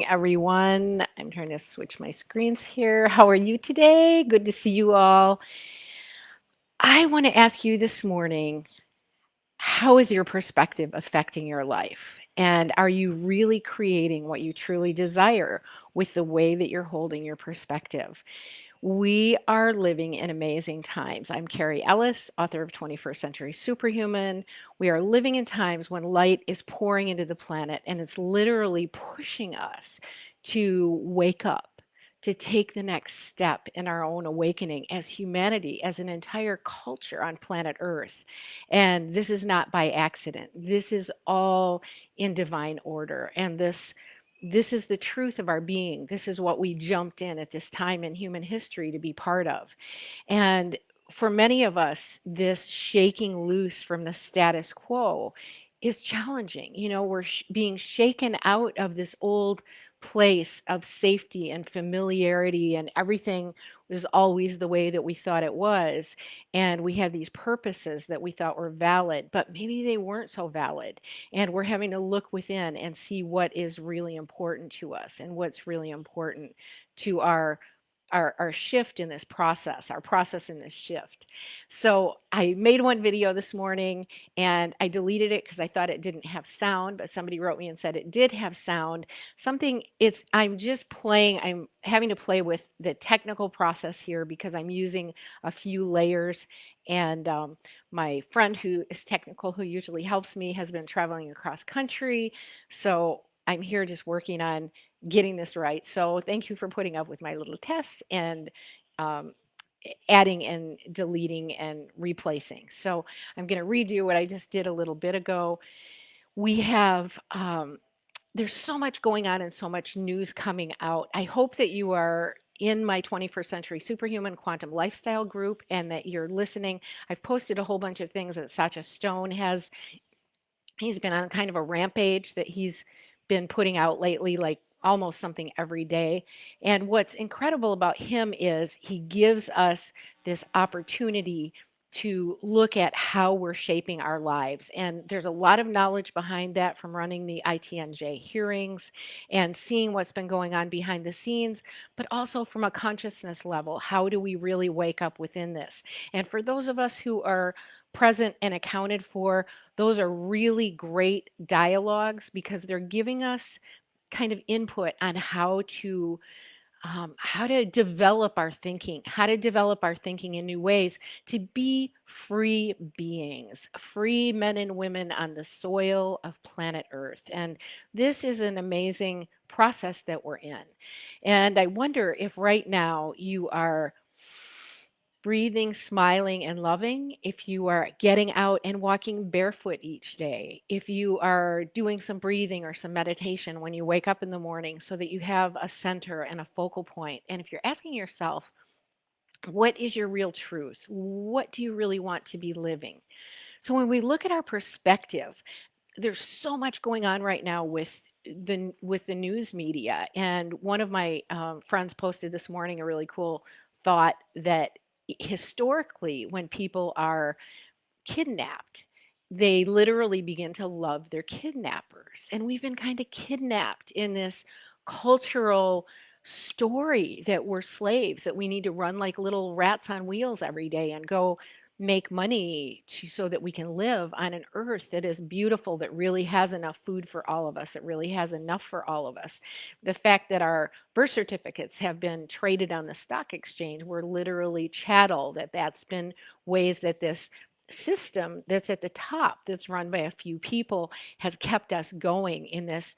everyone. I'm trying to switch my screens here. How are you today? Good to see you all. I want to ask you this morning, how is your perspective affecting your life? And are you really creating what you truly desire with the way that you're holding your perspective? We are living in amazing times. I'm Carrie Ellis, author of 21st Century Superhuman. We are living in times when light is pouring into the planet and it's literally pushing us to wake up, to take the next step in our own awakening as humanity, as an entire culture on planet Earth. And this is not by accident. This is all in divine order. And this this is the truth of our being. This is what we jumped in at this time in human history to be part of. And for many of us, this shaking loose from the status quo is challenging. You know, we're sh being shaken out of this old place of safety and familiarity and everything was always the way that we thought it was and we had these purposes that we thought were valid but maybe they weren't so valid and we're having to look within and see what is really important to us and what's really important to our our, our shift in this process, our process in this shift. So I made one video this morning and I deleted it because I thought it didn't have sound, but somebody wrote me and said it did have sound. Something it's, I'm just playing, I'm having to play with the technical process here because I'm using a few layers and um, my friend who is technical, who usually helps me, has been traveling across country. So I'm here just working on getting this right. So thank you for putting up with my little tests and um, adding and deleting and replacing. So I'm going to redo what I just did a little bit ago. We have, um, there's so much going on and so much news coming out. I hope that you are in my 21st Century Superhuman Quantum Lifestyle group and that you're listening. I've posted a whole bunch of things that Sacha Stone has. He's been on kind of a rampage that he's been putting out lately, like almost something every day. And what's incredible about him is he gives us this opportunity to look at how we're shaping our lives. And there's a lot of knowledge behind that from running the ITNJ hearings and seeing what's been going on behind the scenes, but also from a consciousness level. How do we really wake up within this? And for those of us who are present and accounted for, those are really great dialogues because they're giving us kind of input on how to um, how to develop our thinking, how to develop our thinking in new ways to be free beings, free men and women on the soil of planet Earth. And this is an amazing process that we're in. And I wonder if right now you are breathing, smiling, and loving, if you are getting out and walking barefoot each day, if you are doing some breathing or some meditation when you wake up in the morning so that you have a center and a focal point, and if you're asking yourself, what is your real truth? What do you really want to be living? So when we look at our perspective, there's so much going on right now with the with the news media and one of my um, friends posted this morning a really cool thought that historically, when people are kidnapped, they literally begin to love their kidnappers. And we've been kind of kidnapped in this cultural story that we're slaves, that we need to run like little rats on wheels every day and go make money to, so that we can live on an earth that is beautiful, that really has enough food for all of us, it really has enough for all of us. The fact that our birth certificates have been traded on the stock exchange, we're literally chattel, that that's been ways that this system that's at the top, that's run by a few people, has kept us going in this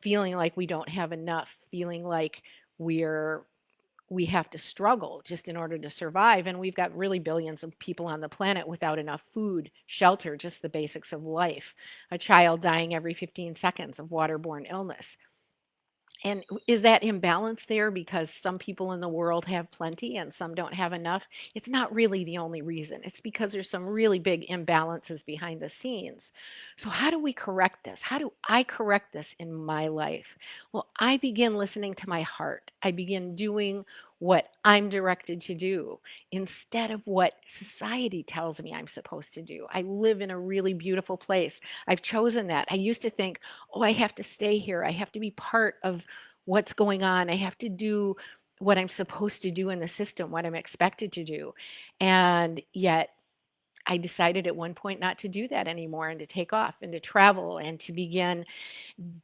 feeling like we don't have enough, feeling like we're we have to struggle just in order to survive. And we've got really billions of people on the planet without enough food, shelter, just the basics of life. A child dying every 15 seconds of waterborne illness. And is that imbalance there because some people in the world have plenty and some don't have enough? It's not really the only reason. It's because there's some really big imbalances behind the scenes. So how do we correct this? How do I correct this in my life? Well, I begin listening to my heart. I begin doing what I'm directed to do instead of what society tells me I'm supposed to do. I live in a really beautiful place. I've chosen that. I used to think, oh, I have to stay here. I have to be part of what's going on. I have to do what I'm supposed to do in the system, what I'm expected to do. And yet I decided at one point not to do that anymore and to take off and to travel and to begin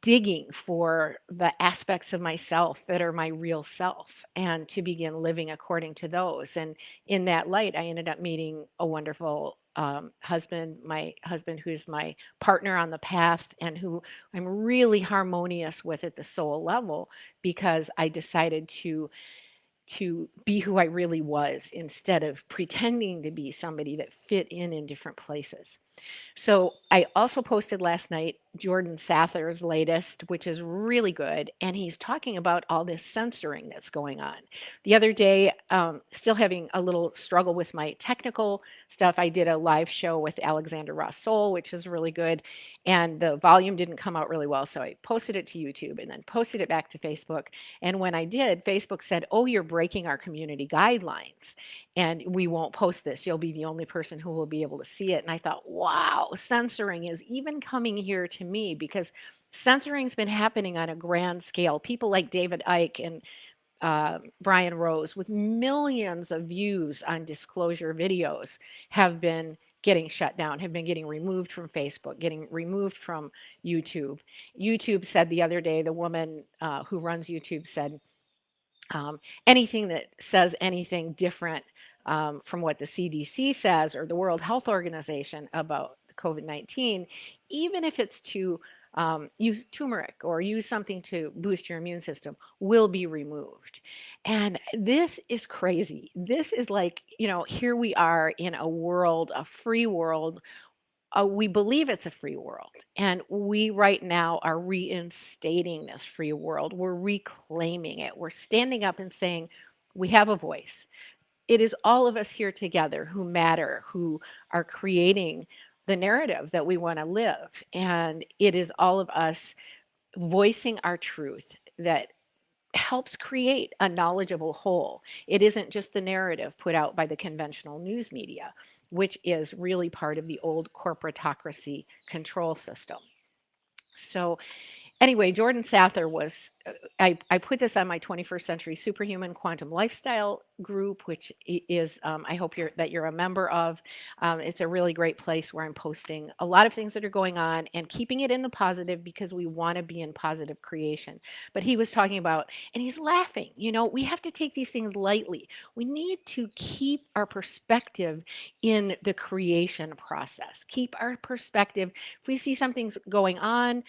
digging for the aspects of myself that are my real self and to begin living according to those. And in that light, I ended up meeting a wonderful um, husband, my husband, who's my partner on the path and who I'm really harmonious with at the soul level because I decided to to be who I really was instead of pretending to be somebody that fit in in different places. So I also posted last night Jordan Sather's latest, which is really good. And he's talking about all this censoring that's going on. The other day, um, still having a little struggle with my technical stuff, I did a live show with Alexander Ross Soul, which is really good. And the volume didn't come out really well. So I posted it to YouTube and then posted it back to Facebook. And when I did, Facebook said, Oh, you're breaking our community guidelines and we won't post this. You'll be the only person who will be able to see it. And I thought, wow, censoring is even coming here to me because censoring's been happening on a grand scale. People like David Icke and uh, Brian Rose, with millions of views on disclosure videos, have been getting shut down, have been getting removed from Facebook, getting removed from YouTube. YouTube said the other day, the woman uh, who runs YouTube said, um, anything that says anything different um, from what the CDC says or the World Health Organization about COVID-19, even if it's to um, use turmeric or use something to boost your immune system will be removed. And this is crazy. This is like, you know, here we are in a world, a free world. Uh, we believe it's a free world. And we right now are reinstating this free world. We're reclaiming it. We're standing up and saying, we have a voice. It is all of us here together who matter, who are creating the narrative that we want to live. And it is all of us voicing our truth that helps create a knowledgeable whole. It isn't just the narrative put out by the conventional news media, which is really part of the old corporatocracy control system. So anyway, Jordan Sather was, uh, I, I put this on my 21st Century Superhuman Quantum Lifestyle group, which is, um, I hope you're, that you're a member of. Um, it's a really great place where I'm posting a lot of things that are going on and keeping it in the positive because we want to be in positive creation. But he was talking about, and he's laughing, you know, we have to take these things lightly. We need to keep our perspective in the creation process. Keep our perspective. If we see something's going on,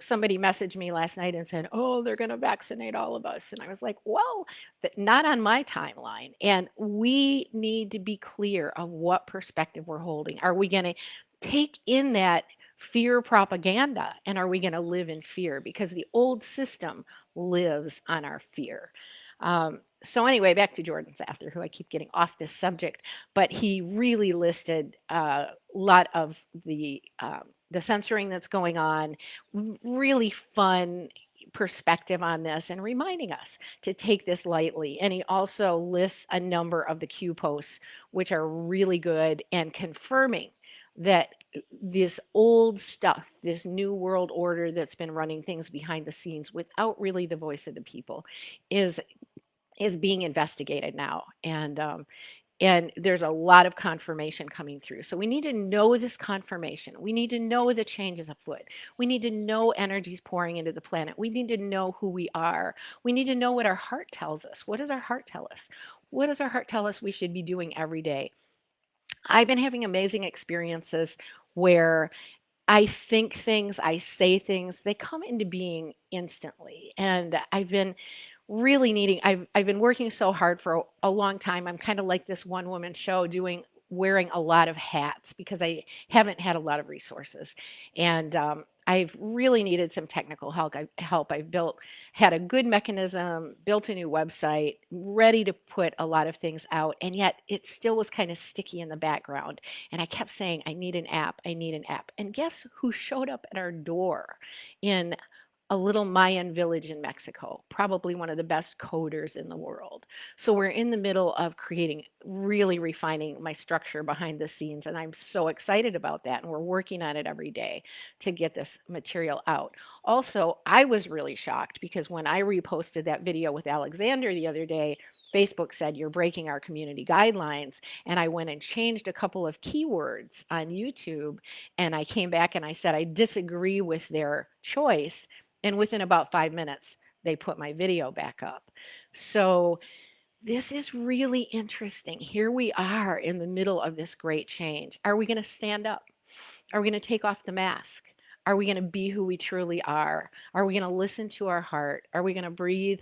somebody messaged me last night and said, oh, they're going to vaccinate all of us. And I was like, well, not on my timeline. And we need to be clear of what perspective we're holding. Are we going to take in that fear propaganda and are we going to live in fear? Because the old system lives on our fear. Um, so anyway, back to Jordan Sather, who I keep getting off this subject, but he really listed a lot of the um, the censoring that's going on, really fun perspective on this and reminding us to take this lightly. And he also lists a number of the Q posts, which are really good and confirming that uh, this old stuff, this new world order that's been running things behind the scenes without really the voice of the people is is being investigated now. And um, and there's a lot of confirmation coming through. So we need to know this confirmation. We need to know the changes afoot. We need to know energies pouring into the planet. We need to know who we are. We need to know what our heart tells us. What does our heart tell us? What does our heart tell us we should be doing every day? I've been having amazing experiences where I think things, I say things, they come into being instantly. And I've been really needing I've I've been working so hard for a, a long time. I'm kind of like this one woman show doing wearing a lot of hats because I haven't had a lot of resources. And um, I've really needed some technical help. I, help. I've built, had a good mechanism, built a new website, ready to put a lot of things out, and yet it still was kind of sticky in the background. And I kept saying, I need an app, I need an app. And guess who showed up at our door in a little Mayan village in Mexico, probably one of the best coders in the world. So we're in the middle of creating, really refining my structure behind the scenes. And I'm so excited about that. And we're working on it every day to get this material out. Also, I was really shocked because when I reposted that video with Alexander the other day, Facebook said you're breaking our community guidelines. And I went and changed a couple of keywords on YouTube. And I came back and I said, I disagree with their choice. And within about five minutes, they put my video back up. So this is really interesting. Here we are in the middle of this great change. Are we going to stand up? Are we going to take off the mask? Are we going to be who we truly are? Are we going to listen to our heart? Are we going to breathe?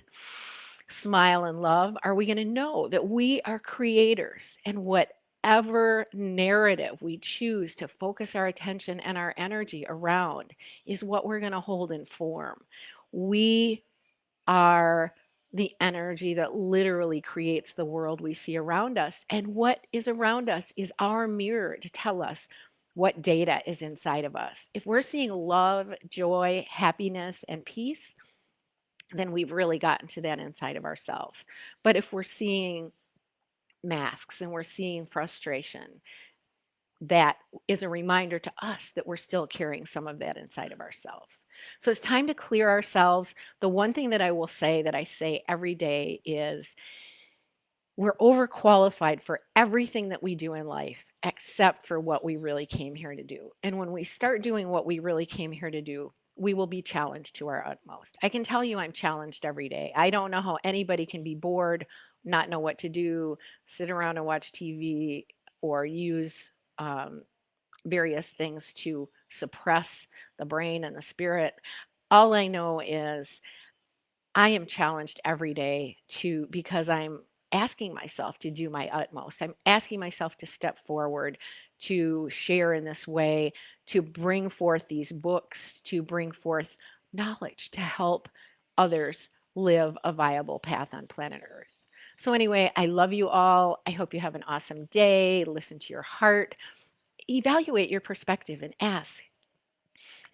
smile and love, are we going to know that we are creators and whatever narrative we choose to focus our attention and our energy around is what we're going to hold in form. We are the energy that literally creates the world we see around us. And what is around us is our mirror to tell us what data is inside of us. If we're seeing love, joy, happiness, and peace, then we've really gotten to that inside of ourselves. But if we're seeing masks and we're seeing frustration, that is a reminder to us that we're still carrying some of that inside of ourselves. So it's time to clear ourselves. The one thing that I will say that I say every day is we're overqualified for everything that we do in life except for what we really came here to do. And when we start doing what we really came here to do, we will be challenged to our utmost. I can tell you I'm challenged every day. I don't know how anybody can be bored, not know what to do, sit around and watch TV, or use um, various things to suppress the brain and the spirit. All I know is I am challenged every day to because I'm asking myself to do my utmost. I'm asking myself to step forward, to share in this way, to bring forth these books, to bring forth knowledge to help others live a viable path on planet Earth. So, anyway, I love you all. I hope you have an awesome day. Listen to your heart. Evaluate your perspective and ask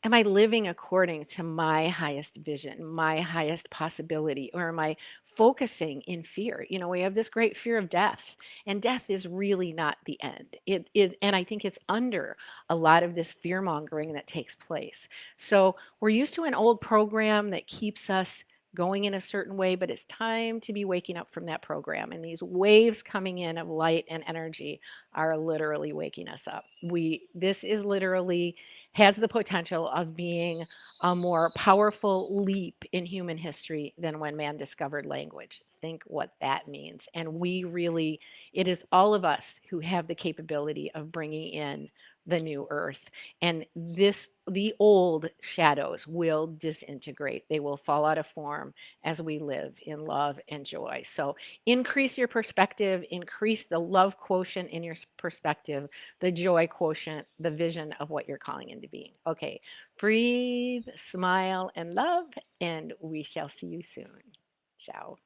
Am I living according to my highest vision, my highest possibility, or am I focusing in fear? You know, we have this great fear of death, and death is really not the end. It is, and I think it's under a lot of this fear mongering that takes place. So we're used to an old program that keeps us going in a certain way, but it's time to be waking up from that program. And these waves coming in of light and energy are literally waking us up. We this is literally has the potential of being a more powerful leap in human history than when man discovered language. Think what that means. And we really, it is all of us who have the capability of bringing in the new earth. And this, the old shadows will disintegrate. They will fall out of form as we live in love and joy. So increase your perspective, increase the love quotient in your perspective, the joy quotient, the vision of what you're calling into being. Okay, breathe, smile, and love, and we shall see you soon. Ciao.